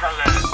上来